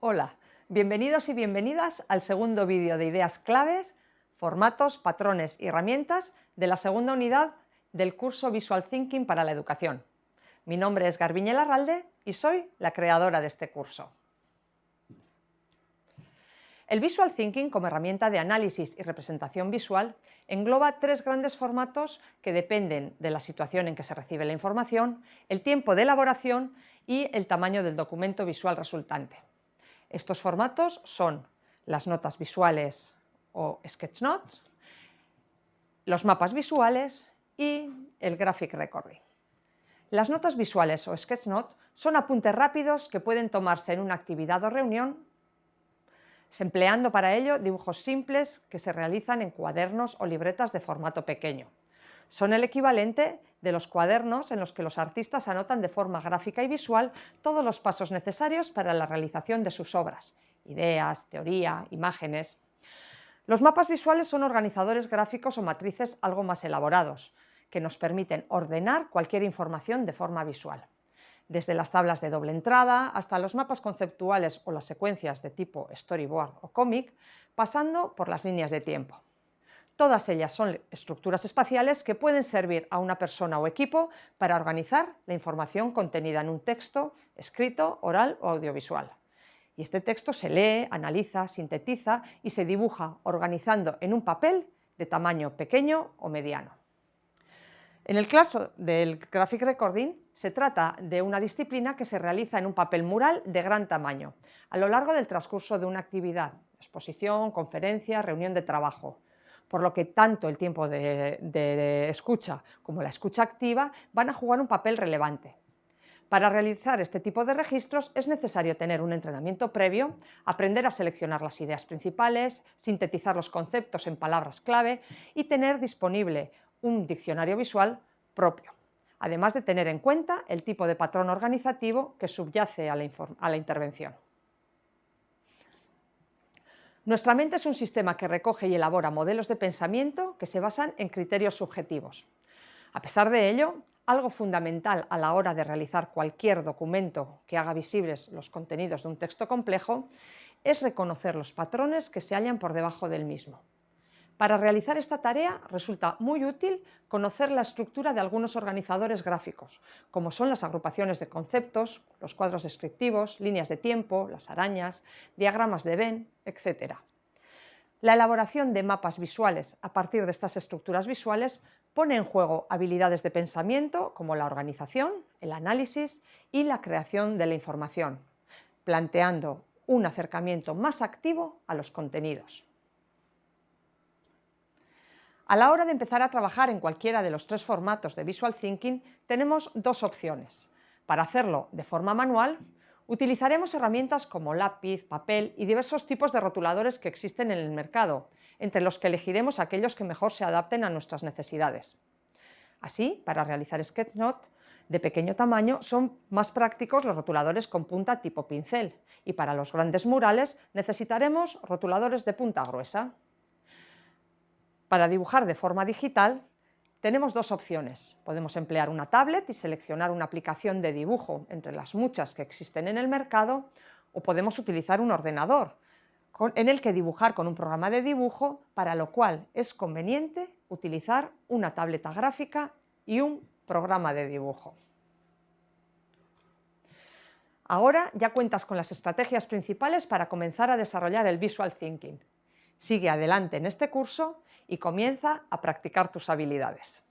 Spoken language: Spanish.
Hola, bienvenidos y bienvenidas al segundo vídeo de ideas claves, formatos, patrones y herramientas de la segunda unidad del curso Visual Thinking para la Educación. Mi nombre es Garbiñe Larralde y soy la creadora de este curso. El Visual Thinking, como herramienta de análisis y representación visual, engloba tres grandes formatos que dependen de la situación en que se recibe la información, el tiempo de elaboración y el tamaño del documento visual resultante. Estos formatos son las notas visuales o sketch notes, los mapas visuales y el graphic recording. Las notas visuales o sketch notes son apuntes rápidos que pueden tomarse en una actividad o reunión, empleando para ello dibujos simples que se realizan en cuadernos o libretas de formato pequeño. Son el equivalente de los cuadernos en los que los artistas anotan de forma gráfica y visual todos los pasos necesarios para la realización de sus obras, ideas, teoría, imágenes. Los mapas visuales son organizadores gráficos o matrices algo más elaborados, que nos permiten ordenar cualquier información de forma visual. Desde las tablas de doble entrada hasta los mapas conceptuales o las secuencias de tipo storyboard o cómic, pasando por las líneas de tiempo. Todas ellas son estructuras espaciales que pueden servir a una persona o equipo para organizar la información contenida en un texto escrito, oral o audiovisual. Y este texto se lee, analiza, sintetiza y se dibuja organizando en un papel de tamaño pequeño o mediano. En el caso del Graphic Recording, se trata de una disciplina que se realiza en un papel mural de gran tamaño, a lo largo del transcurso de una actividad, exposición, conferencia, reunión de trabajo, por lo que tanto el tiempo de, escucha como la escucha activa van a jugar un papel relevante. Para realizar este tipo de registros es necesario tener un entrenamiento previo, aprender a seleccionar las ideas principales, sintetizar los conceptos en palabras clave y tener disponible un diccionario visual propio, además de tener en cuenta el tipo de patrón organizativo que subyace a la intervención. Nuestra mente es un sistema que recoge y elabora modelos de pensamiento que se basan en criterios subjetivos. A pesar de ello, algo fundamental a la hora de realizar cualquier documento que haga visibles los contenidos de un texto complejo es reconocer los patrones que se hallan por debajo del mismo. Para realizar esta tarea resulta muy útil conocer la estructura de algunos organizadores gráficos, como son las agrupaciones de conceptos, los cuadros descriptivos, líneas de tiempo, las arañas, diagramas de Venn, etc. La elaboración de mapas visuales a partir de estas estructuras visuales pone en juego habilidades de pensamiento como la organización, el análisis y la creación de la información, planteando un acercamiento más activo a los contenidos. A la hora de empezar a trabajar en cualquiera de los tres formatos de Visual Thinking, tenemos dos opciones. Para hacerlo de forma manual, utilizaremos herramientas como lápiz, papel y diversos tipos de rotuladores que existen en el mercado, entre los que elegiremos aquellos que mejor se adapten a nuestras necesidades. Así, para realizar SketchNote de pequeño tamaño son más prácticos los rotuladores con punta tipo pincel y para los grandes murales necesitaremos rotuladores de punta gruesa. Para dibujar de forma digital tenemos dos opciones. Podemos emplear una tablet y seleccionar una aplicación de dibujo entre las muchas que existen en el mercado o podemos utilizar un ordenador en el que dibujar con un programa de dibujo, para lo cual es conveniente utilizar una tableta gráfica y un programa de dibujo. Ahora ya cuentas con las estrategias principales para comenzar a desarrollar el Visual Thinking. Sigue adelante en este curso y comienza a practicar tus habilidades.